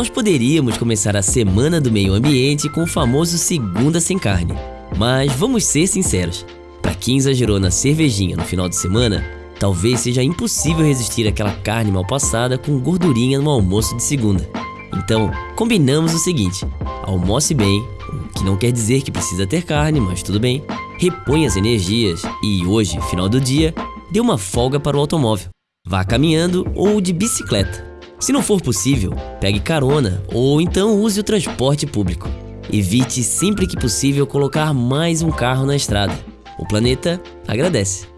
Nós poderíamos começar a semana do meio ambiente com o famoso segunda sem carne. Mas vamos ser sinceros, para quem exagerou na cervejinha no final de semana, talvez seja impossível resistir àquela carne mal passada com gordurinha no almoço de segunda. Então, combinamos o seguinte: almoce bem, o que não quer dizer que precisa ter carne, mas tudo bem. Repõe as energias e hoje, final do dia, dê uma folga para o automóvel. Vá caminhando ou de bicicleta. Se não for possível, pegue carona ou então use o transporte público. Evite sempre que possível colocar mais um carro na estrada. O planeta agradece.